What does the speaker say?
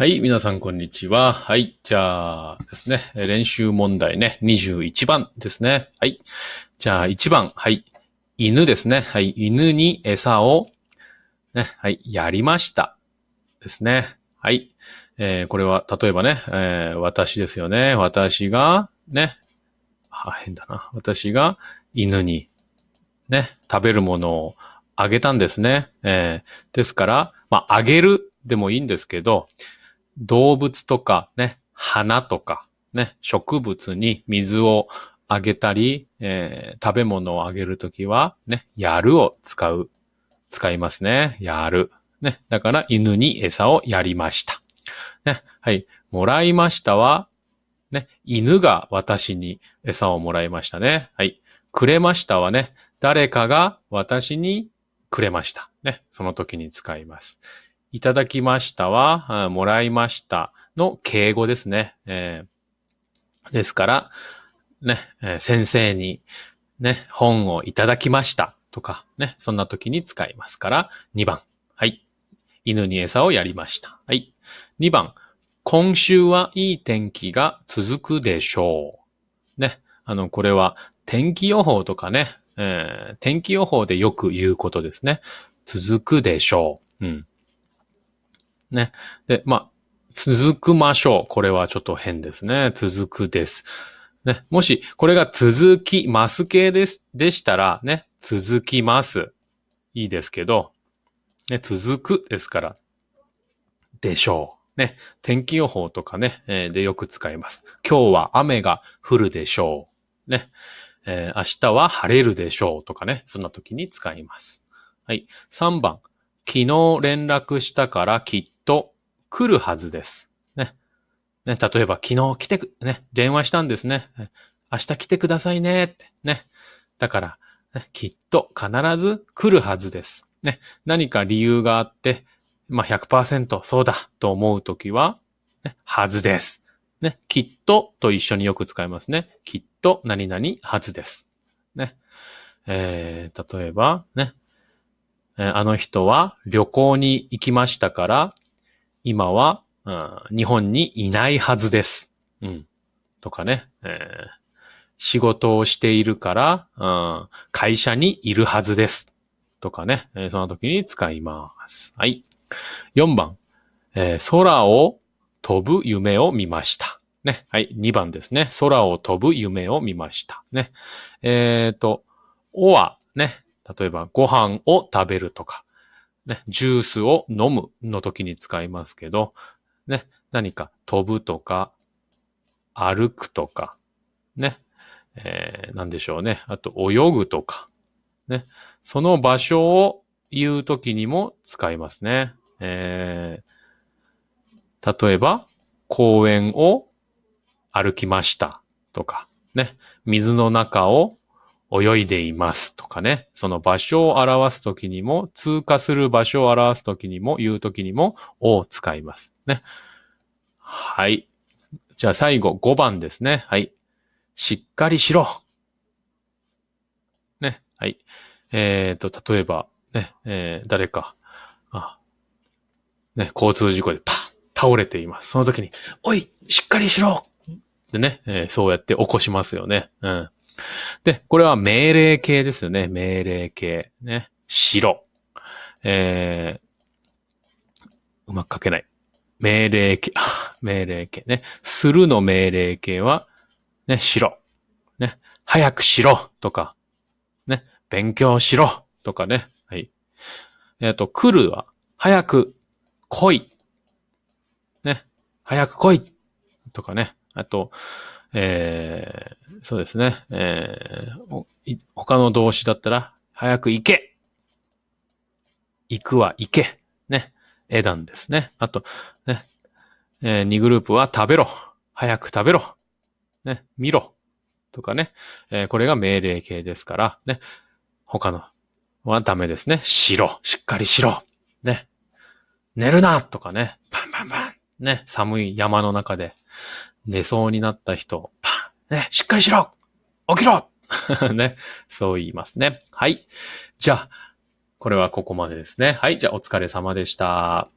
はい、皆さんこんにちは。はい、じゃあですね、練習問題ね、21番ですね。はい。じゃあ1番、はい。犬ですね。はい。犬に餌を、ね、はい、やりました。ですね。はい。えーこれは、例えばね、えー私ですよね。私が、ね、あ、変だな。私が犬に、ね、食べるものをあげたんですね。えーですから、まあ、あげるでもいいんですけど、動物とかね、花とかね、植物に水をあげたり、えー食べ物をあげるときは、ね、やるを使う、使いますね。やる。ね。だから、犬に餌をやりました。ね。はい。もらいましたは、ね、犬が私に餌をもらいましたね。はい。くれましたはね、誰かが私にくれました。ね。その時に使います。いただきましたは、もらいましたの敬語ですね。えーですから、ね、えー先生に、ね、本をいただきましたとか、ね、そんな時に使いますから、2番。はい。犬に餌をやりました。はい。2番。今週はいい天気が続くでしょう。ね。あの、これは天気予報とかね、えー天気予報でよく言うことですね。続くでしょう。うん。ね。で、まあ、続くましょう。これはちょっと変ですね。続くです。ね。もし、これが続きます系です、でしたら、ね。続きます。いいですけど、ね。続くですから、でしょう。ね。天気予報とかね、えーでよく使います。今日は雨が降るでしょう。ね。えー明日は晴れるでしょうとかね。そんな時に使います。はい。3番。昨日連絡したからきっと来るはずです。ね。ね、例えば昨日来てく、ね、電話したんですね。明日来てくださいねって。ね。だから、ね、きっと必ず来るはずです。ね。何か理由があって、まあ、100%そうだと思うときは、ね、はずです。ね。きっとと一緒によく使いますね。きっと何々はずです。ね。えー、例えば、ね。あの人は旅行に行きましたから、今は、うん日本にいないはずです。うん。とかね。えー仕事をしているから、うん会社にいるはずです。とかね。えーその時に使います。はい。4番。えー空を飛ぶ夢を見ました。ね。はい。2番ですね。空を飛ぶ夢を見ました。ね。えっ、と、おは、ね。例えば、ご飯を食べるとか、ね。ジュースを飲むの時に使いますけど、ね。何か飛ぶとか、歩くとか、ね。えー、なんでしょうね。あと、泳ぐとか、ね。その場所を言う時にも使いますね。えー、例えば、公園を歩きましたとか、ね。水の中を泳いでいますとかね。その場所を表すときにも、通過する場所を表すときにも、言うときにも、を使います。ね。はい。じゃあ最後、5番ですね。はい。しっかりしろ。ね。はい。えっ、と、例えば、ね、えー誰か、あ、ね、交通事故でパッ、倒れています。その時に、おい、しっかりしろでね、えーそうやって起こしますよね。うん。で、これは命令形ですよね。命令形。ね。しろ。えー、うまく書けない。命令形。命令形ね。するの命令形は、ね、しろ。ね。早くしろとか、ね。勉強しろとかね。はい。えっ、と、来るは、早く来い。ね。早く来いとかね。あと、えー、そうですね。えー他の動詞だったら、早く行け行くは行けね。エダンですね。あと、ね。えー、2グループは食べろ早く食べろね。見ろとかね。えーこれが命令形ですから、ね。他のはダメですね。しろしっかりしろね。寝るなとかね。パンパンパンね。寒い山の中で寝そうになった人、パンね。しっかりしろ起きろ ね。そう言いますね。はい。じゃあ、これはここまでですね。はい。じゃあ、お疲れ様でした。